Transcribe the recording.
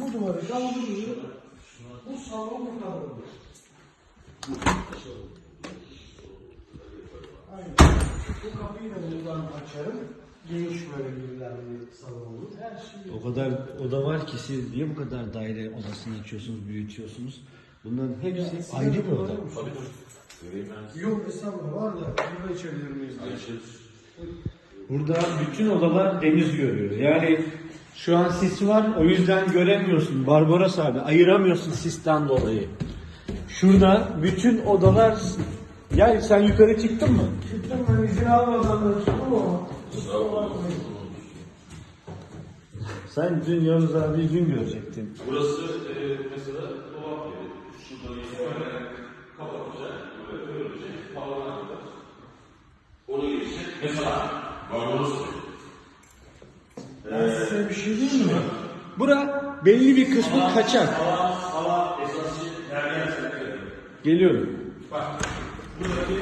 Bu duvarı kaldırıyor. Bu salon bu kadar olur. Bu kapıyı da buradan açarım. Geniş böyle bir salon olur. O kadar oda var ki siz niye bu kadar daire odasını açıyorsunuz, büyütüyorsunuz? Bunların hepsi ayrı bir oda. Yok estağfurullah var da burada içebilir miyiz? Burada bütün odalar deniz görüyor. Yani şu an sis var o yüzden göremiyorsun. Barbaros abi ayıramıyorsun sisten dolayı. Şurada bütün odalar ya sen yukarı çıktın mı? Çıktım ben izin almadan da çıktım ama. Sen dün Yavuz abi dün görecektin. Burası e, mesela dolap yeri. İtibaren kapatacak, böyle havadan. Onu geçecek. Mesela Barbaros Ben size bir şey diyeyim mi? Bura belli bir kısmı kaçak. Hava esası nereden sekiyor? Geliyorum. Bak, buradaki